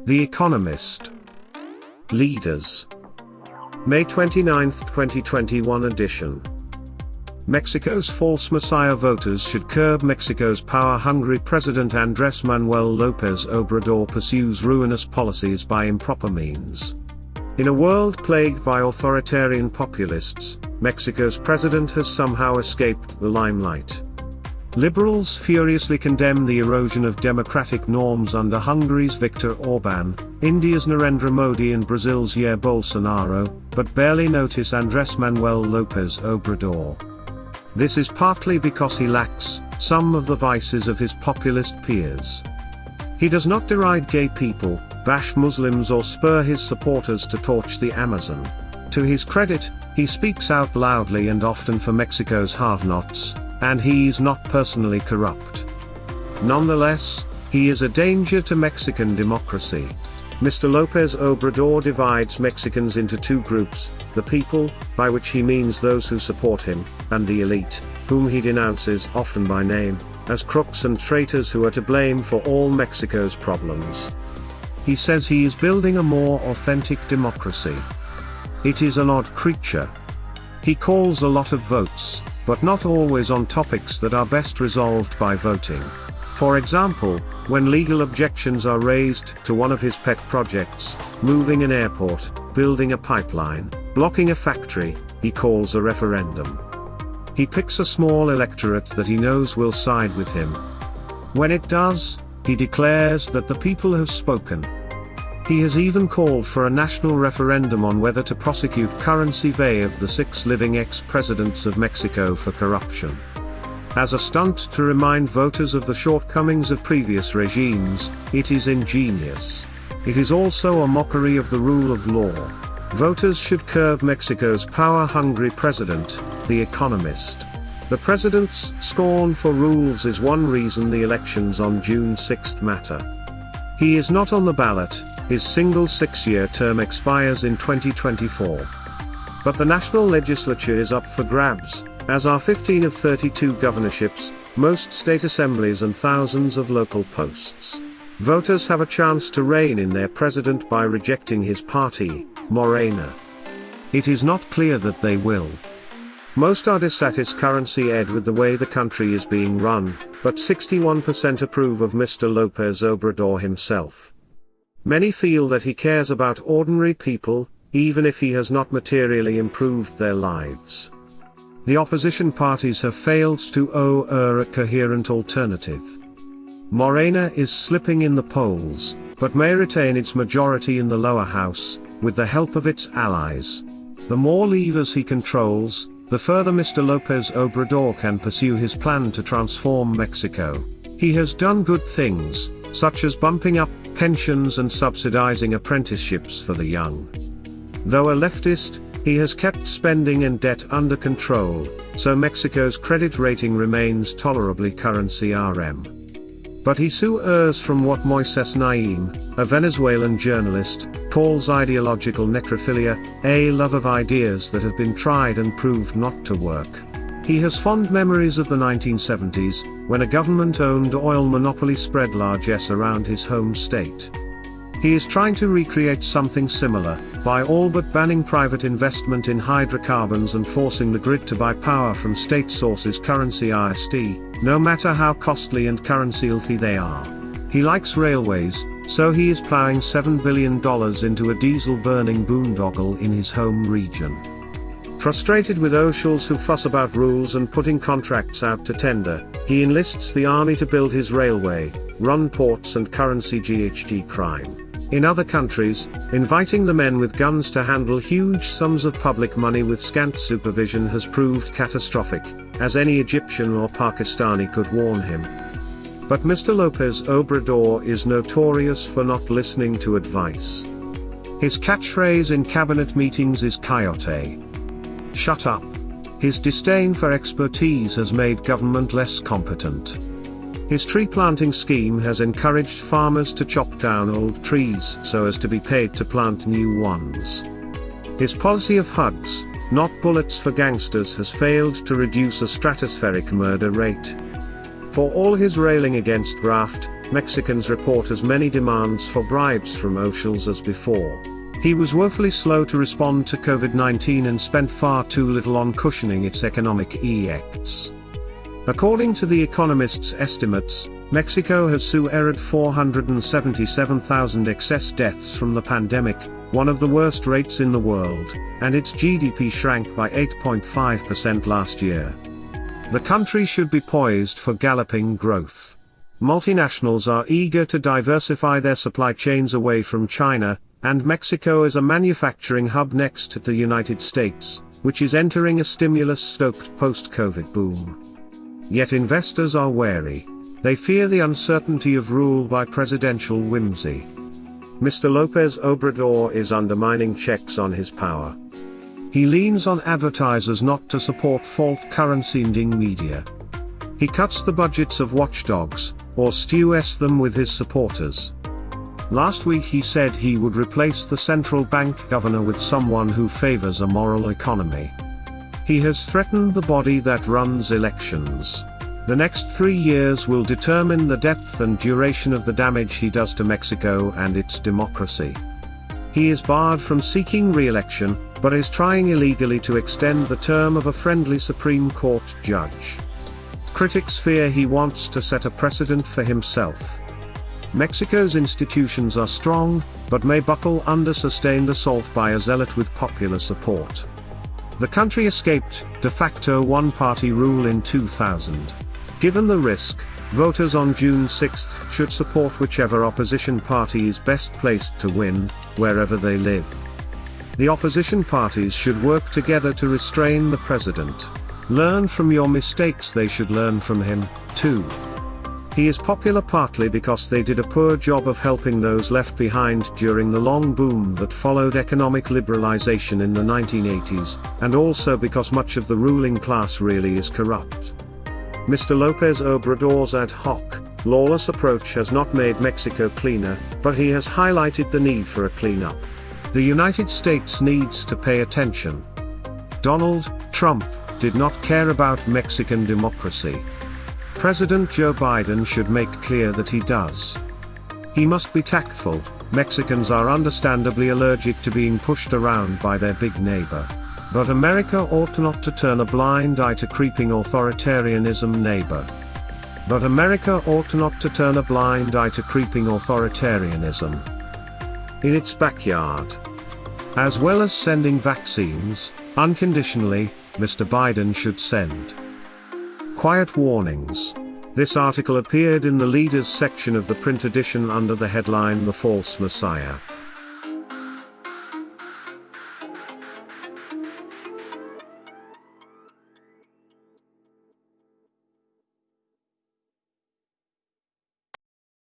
The Economist. Leaders. May 29, 2021 edition. Mexico's false messiah voters should curb Mexico's power-hungry President Andrés Manuel López Obrador pursues ruinous policies by improper means. In a world plagued by authoritarian populists, Mexico's president has somehow escaped the limelight. Liberals furiously condemn the erosion of democratic norms under Hungary's Viktor Orban, India's Narendra Modi and Brazil's Jair Bolsonaro, but barely notice Andrés Manuel López Obrador. This is partly because he lacks some of the vices of his populist peers. He does not deride gay people, bash Muslims or spur his supporters to torch the Amazon. To his credit, he speaks out loudly and often for Mexico's have-nots, and he is not personally corrupt. Nonetheless, he is a danger to Mexican democracy. Mr. Lopez Obrador divides Mexicans into two groups, the people, by which he means those who support him, and the elite, whom he denounces often by name, as crooks and traitors who are to blame for all Mexico's problems. He says he is building a more authentic democracy. It is an odd creature. He calls a lot of votes, but not always on topics that are best resolved by voting. For example, when legal objections are raised to one of his pet projects, moving an airport, building a pipeline, blocking a factory, he calls a referendum. He picks a small electorate that he knows will side with him. When it does, he declares that the people have spoken. He has even called for a national referendum on whether to prosecute Currency Vay of the six living ex-presidents of Mexico for corruption. As a stunt to remind voters of the shortcomings of previous regimes, it is ingenious. It is also a mockery of the rule of law. Voters should curb Mexico's power-hungry president, the economist. The president's scorn for rules is one reason the elections on June 6 matter. He is not on the ballot, his single six-year term expires in 2024. But the national legislature is up for grabs, as are 15 of 32 governorships, most state assemblies and thousands of local posts. Voters have a chance to rein in their president by rejecting his party, Morena. It is not clear that they will. Most are dissatisfied with the way the country is being run, but 61% approve of Mr. Lopez Obrador himself. Many feel that he cares about ordinary people, even if he has not materially improved their lives. The opposition parties have failed to owe a coherent alternative. Morena is slipping in the polls, but may retain its majority in the lower house, with the help of its allies. The more levers he controls, the further Mr. Lopez Obrador can pursue his plan to transform Mexico. He has done good things, such as bumping up pensions and subsidizing apprenticeships for the young. Though a leftist, he has kept spending and debt under control, so Mexico's credit rating remains tolerably currency RM. But he so errs from what Moises Naim, a Venezuelan journalist, calls ideological necrophilia, a love of ideas that have been tried and proved not to work. He has fond memories of the 1970s, when a government-owned oil monopoly spread largesse around his home state. He is trying to recreate something similar, by all but banning private investment in hydrocarbons and forcing the grid to buy power from state sources currency IST, no matter how costly and currency-filthy they are. He likes railways, so he is plowing $7 billion into a diesel-burning boondoggle in his home region. Frustrated with officials who fuss about rules and putting contracts out to tender, he enlists the army to build his railway, run ports and currency GHG crime. In other countries, inviting the men with guns to handle huge sums of public money with scant supervision has proved catastrophic, as any Egyptian or Pakistani could warn him. But Mr. Lopez Obrador is notorious for not listening to advice. His catchphrase in cabinet meetings is coyote. Shut up. His disdain for expertise has made government less competent. His tree planting scheme has encouraged farmers to chop down old trees so as to be paid to plant new ones. His policy of hugs, not bullets for gangsters has failed to reduce a stratospheric murder rate. For all his railing against graft, Mexicans report as many demands for bribes from officials as before. He was woefully slow to respond to COVID-19 and spent far too little on cushioning its economic effects. According to The Economist's estimates, Mexico has suerred 477,000 excess deaths from the pandemic, one of the worst rates in the world, and its GDP shrank by 8.5% last year. The country should be poised for galloping growth. Multinationals are eager to diversify their supply chains away from China, and Mexico is a manufacturing hub next to the United States, which is entering a stimulus-stoked post-COVID boom. Yet investors are wary. They fear the uncertainty of rule by presidential whimsy. Mr. Lopez Obrador is undermining checks on his power. He leans on advertisers not to support fault currency-ending media. He cuts the budgets of watchdogs, or stews them with his supporters. Last week he said he would replace the central bank governor with someone who favors a moral economy. He has threatened the body that runs elections. The next three years will determine the depth and duration of the damage he does to Mexico and its democracy. He is barred from seeking re-election, but is trying illegally to extend the term of a friendly Supreme Court judge. Critics fear he wants to set a precedent for himself. Mexico's institutions are strong, but may buckle under sustained assault by a zealot with popular support. The country escaped de facto one-party rule in 2000. Given the risk, voters on June 6 should support whichever opposition party is best placed to win, wherever they live. The opposition parties should work together to restrain the president. Learn from your mistakes they should learn from him, too. He is popular partly because they did a poor job of helping those left behind during the long boom that followed economic liberalization in the 1980s, and also because much of the ruling class really is corrupt. Mr. Lopez Obrador's ad hoc, lawless approach has not made Mexico cleaner, but he has highlighted the need for a cleanup. The United States needs to pay attention. Donald Trump did not care about Mexican democracy. President Joe Biden should make clear that he does. He must be tactful, Mexicans are understandably allergic to being pushed around by their big neighbor. But America ought not to turn a blind eye to creeping authoritarianism neighbor. But America ought not to turn a blind eye to creeping authoritarianism. In its backyard. As well as sending vaccines, unconditionally, Mr. Biden should send. Quiet Warnings. This article appeared in the Leaders section of the print edition under the headline The False Messiah.